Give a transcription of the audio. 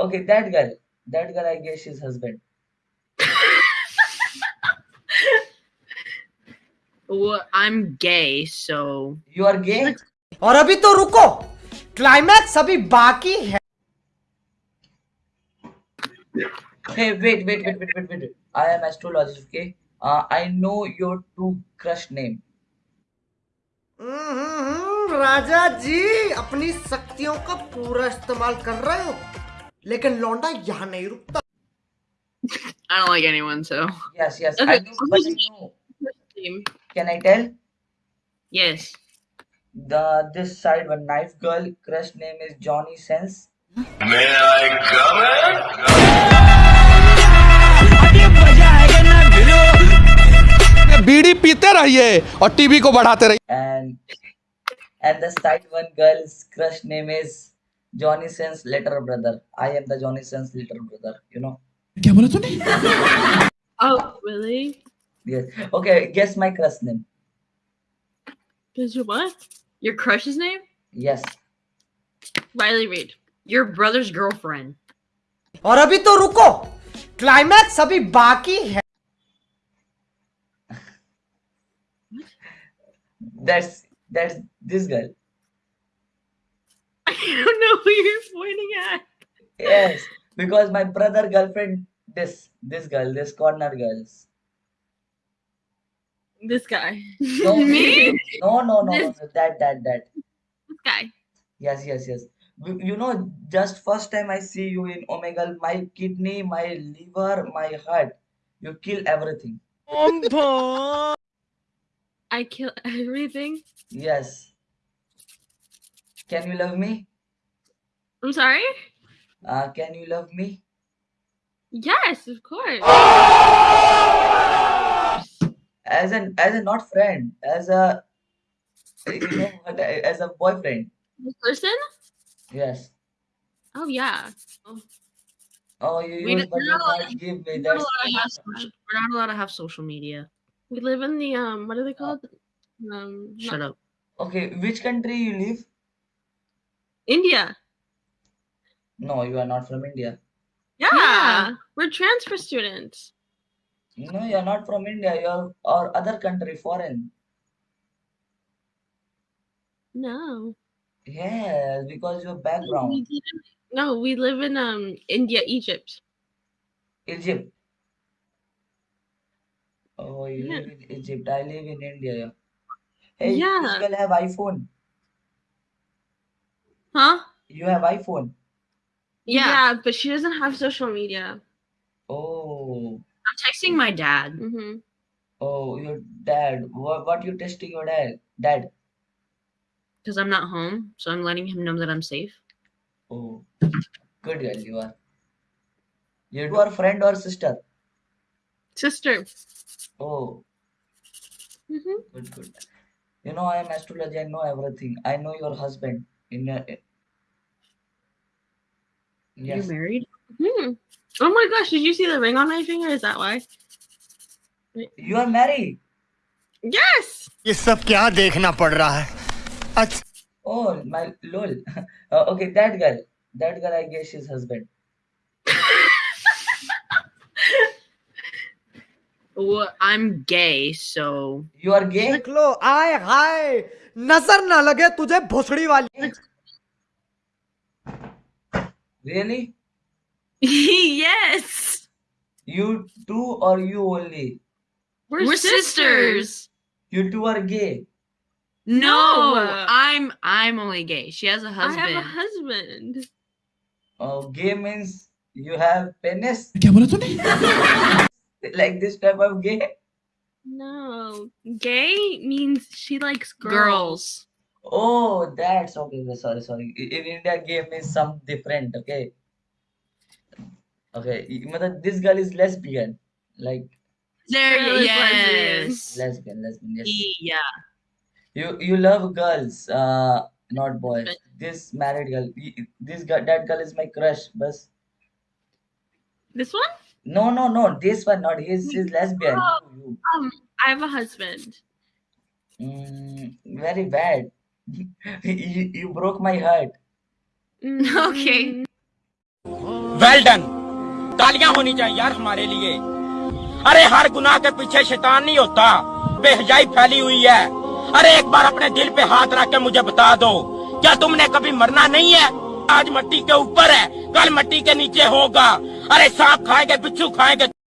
okay, that girl. That girl, I guess she's husband. Well, I'm gay, so You are gay? और अभी तो रुको climax अभी बाकी है Hey, wait, wait, wait, wait, wait, wait. I am astrologist, okay? Uh, I know your two crush name. हम्म, राजा जी अपनी शक्तियों का पूरा इस्तेमाल कर रहे हो लेकिन लौंडा यहाँ नहीं रुकता I don't like anyone, so. Yes, yes, Okay, I know, but I know. Team. Can I tell? Yes. The this side one knife girl crush name is Johnny Sense. May I come in? बीड़ी पीते रहिए और TV को बढ़ाते रहिए and and the side one girl's Johnny Sins little Brother. I am the Johnny Sins little Brother, you know. oh, really? Yes. Okay, guess my crush name. Guess what? Your crush's name? Yes. Riley Reid. Your brother's girlfriend. Or abhi to ruko. Climax abhi baki hai. That's that's this girl. I don't know who you're pointing at. Yes. Because my brother girlfriend this this girl this corner girls. This guy. No Me? No no no, no This- no, that that that. This guy. Yes yes yes. You you know, just first time I see you in Omegle, my kidney, my liver, my heart, you kill everything. I kill everything. Yes. Can you love me? I'm sorry? Uh, can you love me? Yes, of course. As an as a not friend, as a you know what, as a boyfriend. This person? Yes. Oh yeah. Oh, you We use, but you can't give me. We're not, allowed to have social, we're not allowed to have social media. We live in the um what are they called? Um shut up. okay. Which country you live? India. No, you are not from India. Yeah. We're transfer students. No, you are not from India. You are or other country, foreign. No. Yes, because your We background, live No, we live in um India, Egypt. Egypt. Oh, you Yeah. live in Egypt. I live in India. Hey, Yeah. this girl have iPhone. Huh? You have iPhone. Yeah. but she doesn't have social media. Oh, I'm texting my dad. Mm-hmm. oh, your dad. What, what you texting your dad? Dad. Because I'm not home, so I'm letting him know that I'm safe. Oh, good girl you are. You are friend or sister? Sister. Oh, Mm-hmm. good, good. You know, I am astrology. I know everything. I know your husband. In your, yes. You're married? Hmm. Oh my gosh, did you see the ring on my finger? Is that why? You are married. Yes! ये सब क्या देखना पड़ रहा है अच्छा Oh, my lol. Uh, okay, that girl. That girl, I guess she's husband. Well, I'm gay, so. You are gay? देख लो आए हाय नज़र ना लगे तुझे भोसड़ी वाली Really? yes! You two or you only? We're, sisters. You two are gay. No, No. I'm I'm only gay. She has a husband. I have a husband. Oh, gay means you have penis? like this type of gay? No. Gay means she likes girls. girls. Oh, that's okay. okay, Sorry, sorry. In India, gay means some different. Okay. Okay. i- matlab This girl is lesbian. Like There, Girl yes. lesbian, lesbian. Yes. Yeah. You you love girls, uh, not boys. This married girl. This girl, that girl is my crush. Bus. This one? No, no, no. This one, not his. She's lesbian. You, you. Um, I have a husband. Mm, very bad. You, you broke my heart. Okay. Well done तालियाँ होनी चाहिए यार हमारे लिए। अरे हर गुनाह के पीछे शैतान नहीं होता। बेहजाई फैली हुई है। अरे एक बार अपने दिल पे हाथ रख के मुझे बता दो। क्या तुमने कभी मरना नहीं है? आज मट्टी के ऊपर है। कल मट्टी के नीचे होगा। अरे सांप खाएँगे बिच्छू खाएँगे।